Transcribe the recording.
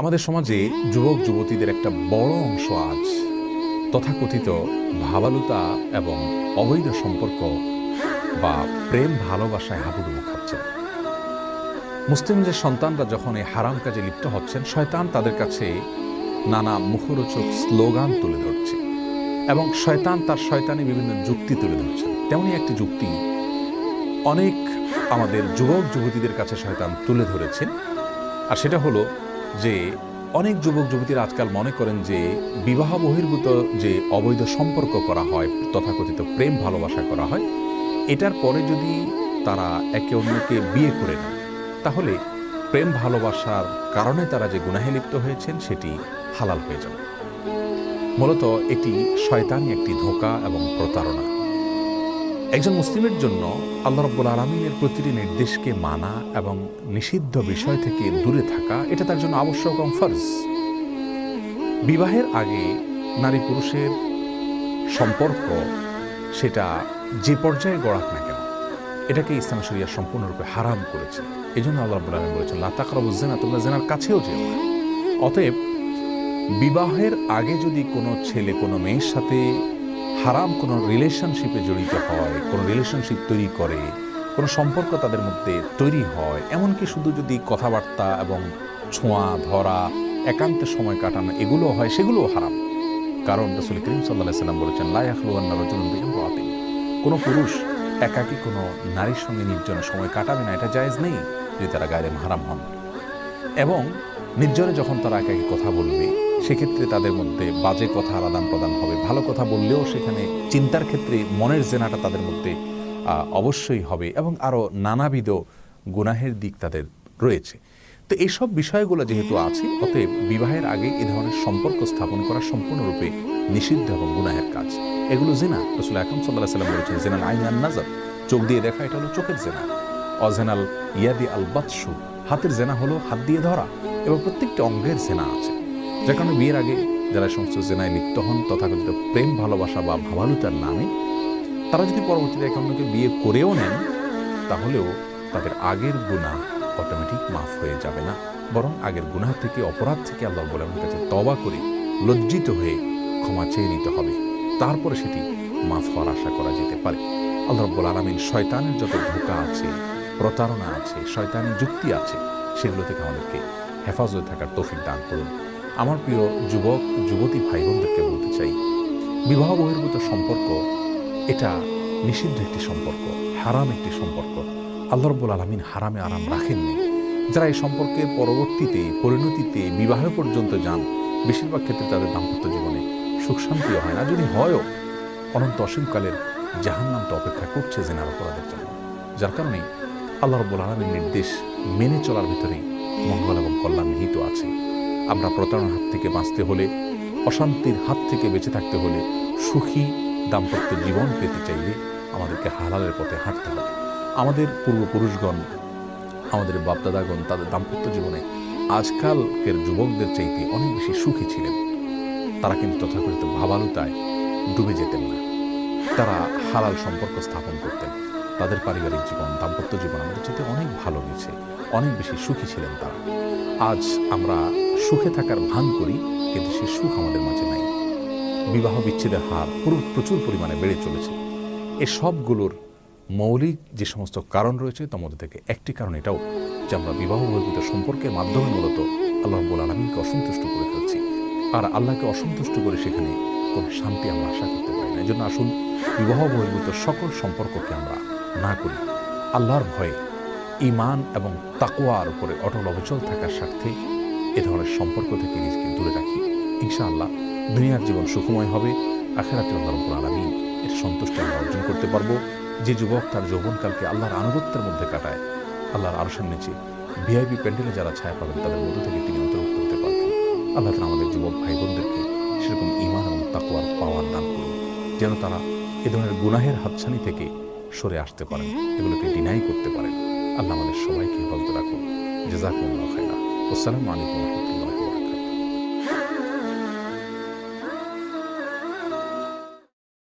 আমাদের সমাজে যুবক, যুবতীদের একটা বড় অংশ আজ তথাকথিত ভাবালুতা এবং অবৈধ সম্পর্ক বা প্রেম ভালোবাসায় হাবুডুবু খাচ্ছেন। মুসলিমদের সন্তানরা যখন এই হারাম কাজে লিপ্ত হচ্ছেন, শয়তান তাদের কাছে নানা মুখরোচক স্লোগান তুলে ধরছে এবং শয়তান তার শয়তানে বিভিন্ন যুক্তি তুলে ধরছে। তেমনই একটি যুক্তি অনেক আমাদের যুবক, যুবতীদের কাছে শয়তান তুলে ধরেছেন, আর সেটা হলো যে অনেক যুবক, যুবতীরা আজকাল মনে করেন যে বিবাহ বহির্ভূত যে অবৈধ সম্পর্ক করা হয়, তথাকথিত প্রেম ভালোবাসা করা হয়, এটার পরে যদি তারা একে অন্যকে বিয়ে করে নেয়, তাহলে প্রেম ভালোবাসার কারণে তারা যে গুনাহে লিপ্ত হয়েছেন, সেটি হালাল হয়ে যাবে। মূলত এটি শয়তানি একটি ধোঁকা এবং প্রতারণা। একজন মুসলিমের জন্য আল্লাহ রব্বুল আলমিনের প্রতিটি নির্দেশকে মানা এবং নিষিদ্ধ বিষয় থেকে দূরে থাকা, এটা তার জন্য আবশ্যক এবং ফরজ। বিবাহের আগে নারী পুরুষের সম্পর্ক সেটা যে পর্যায়ে গড়াক না কেন, এটাকে ইসলাম শরিয়া সম্পূর্ণরূপে হারাম করেছে। এই জন্য আল্লাহ রব্বুল আলম বলেছেন লাতাকরব জেনা তোমরা জেনার কাছেও যেও অতএব বিবাহের আগে যদি কোনো ছেলে কোনো মেয়ের সাথে হারাম কোনো রিলেশনশিপে জড়িত হয়, কোনো রিলেশনশিপ তৈরি করে, কোনো সম্পর্ক তাদের মধ্যে তৈরি হয়, এমনকি শুধু যদি কথাবার্তা এবং ছোঁয়া, ধরা, একান্তে সময় কাটানো এগুলো হয়, সেগুলোও হারাম। কারণ রসুল করিম সাল্লাহ সাল্লাম বলেছেন লাইয়াখলুয়ান্না রজুলুন রাতে কোনো পুরুষ একাকী কোনো নারীর সঙ্গে নির্জনে সময় কাটাবে না, এটা জায়েজ নেই যদি তারা গায়ে হারাম হন। এবং নির্জনে যখন তারা একাকি কথা বলবে সেক্ষেত্রে তাদের মধ্যে বাজে কথা আদান প্রদান হবে। ভালো কথা বললেও সেখানে চিন্তার ক্ষেত্রে মনের জেনাটা তাদের মধ্যে অবশ্যই হবে এবং আরও নানাবিধ গুনাহের দিক তাদের রয়েছে। তো এইসব বিষয়গুলো যেহেতু আছে, অতএব বিবাহের আগে এ ধরনের সম্পর্ক স্থাপন করা সম্পূর্ণরূপে নিষিদ্ধ এবং গুনাহের কাজ। এগুলো জেনা। রসুল আকরম সাল্লাহ সাল্লাম বলেছেন, জেনাল আইন আন নাজর চোখ দিয়ে দেখা, এটা হলো চোখের জেনা। অজেনাল ইয়াদি আল বাতসু। হাতের জেনা হলো হাত দিয়ে ধরা এবং প্রত্যেকটি অঙ্গের জেনা আছে। যার কারণে বিয়ের আগে যারা সমস্ত জেনায় লিপ্ত হন তথাকথিত প্রেম, ভালোবাসা বা ভাবালুতার নামে, তারা যদি পরবর্তীতে এক অন্যকে বিয়ে করেও নেন, তাহলেও তাদের আগের গুণা অটোমেটিক মাফ হয়ে যাবে না। বরং আগের গুনাহ থেকে, অপরাধ থেকে আল্লাহ বলে আমার কাছে তবা করে লজ্জিত হয়ে ক্ষমা চেয়ে নিতে হবে। তারপরে সেটি মাফ হওয়ার আশা করা যেতে পারে। আল্লাহ রব্বুল আলমিন শয়তানের যত ধোকা আছে, প্রতারণা আছে শয়তানের যুক্তি আছে, সেগুলো থেকে আমাদেরকে হেফাজতে থাকার তৌফিক দান করুন। আমার প্রিয় যুবক, যুবতী ভাই বোনদেরকে বলতে চাই, বিবাহ বহির্ভূত সম্পর্ক, এটা নিষিদ্ধ একটি সম্পর্ক, হারাম একটি সম্পর্ক। আল্লাহ রব্বুল আলমিন হারামে আরাম রাখেননি। যারা এই সম্পর্কের পরবর্তীতে, পরিণতিতে, বিবাহ পর্যন্ত যান, বেশিরভাগ ক্ষেত্রে তাদের দাম্পত্য জীবনে সুখ শান্তিও হয় না। যদি হয়ও, অনন্ত অসীমকালের জাহান্নামটা অপেক্ষা করছে জেনার অপরাধের জন্য। যার কারণে আল্লাহ রব্বুল আলমীর নির্দেশ মেনে চলার ভিতরেই মঙ্গল এবং কল্যাণ নিহিত আছে। আমরা প্রতারণার হাত থেকে বাঁচতে হলে, অশান্তির হাত থেকে বেঁচে থাকতে হলে সুখী, দাম্পত্য জীবন পেতে চাইলে আমাদেরকে হালালের পথে হাঁটতে হবে। আমাদের পূর্বপুরুষগণ, আমাদের বাপদাদাগণ, তাদের দাম্পত্য জীবনে আজকালকের যুবকদের চাইতে অনেক বেশি সুখী ছিলেন। তারা কিন্তু তথাকথিত ভাবালুতায় ডুবে যেতেন না। তারা হালাল সম্পর্ক স্থাপন করতেন। তাদের পারিবারিক জীবন, দাম্পত্য জীবন আমাদের চাইতে অনেক ভালো গেছে অনেক বেশি সুখী ছিলেন তারা। আজ আমরা সুখে থাকার ভান করি, কিন্তু সে সুখ আমাদের মাঝে নাই। বিবাহ বিচ্ছেদের হার পুরো প্রচুর পরিমাণে বেড়ে চলেছে। এ সবগুলোর মৌলিক যে সমস্ত কারণ রয়েছে, তার মধ্যে থেকে একটি কারণ এটাও যে আমরা বিবাহ বহির্ভূত সম্পর্কের মাধ্যমে মূলত আল্লাহ রব্বুল আলমীকে অসন্তুষ্ট করে ফেলছি। আর আল্লাহকে অসন্তুষ্ট করে সেখানে কোনো শান্তি আমরা আশা করতে পারি না। এই জন্য আসুন, বিবাহ বহির্ভূত সকল সম্পর্ককে আমরা না করি। আল্লাহর ভয়ে ইমান এবং তাকুয়ার উপরে অটল অবচল থাকার স্বার্থে এ ধরনের সম্পর্ক থেকে নিজেকে দূরে রাখি। ইনশাআল্লাহ দুনিয়ার জীবন সুখময় হবে। আখেরাতে আল্লাহ রব্বুল এর সন্তুষ্টি আমরা অর্জন করতে পারব। যে যুবক তার যৌবনকালকে আল্লাহর আনুগত্যের মধ্যে কাটায়, আল্লাহর আরশের নিচে ভিআইপি প্যান্ডেলে যারা ছায়া পাবেন তাদের মধ্য থেকে তিনি অন্তর্ভুক্ত হতে পারবেন। আল্লাহ তালা আমাদের যুবক ভাই বোনদেরকে সেরকম ইমান এবং তাকুয়ার পাওয়ার দান করুন। যেন তারা এ ধরনের গুনাহের হাতছানি থেকে সরে আসতে পারেন, এগুলোকে ডিনাই করতে পারেন। আল্লাহ আমাদের সবাইকে হেফাজত রাখুন। জেজাকুল্লাহ খাইরা আসসালামু আলাইকুম রহমতুল্লাহ।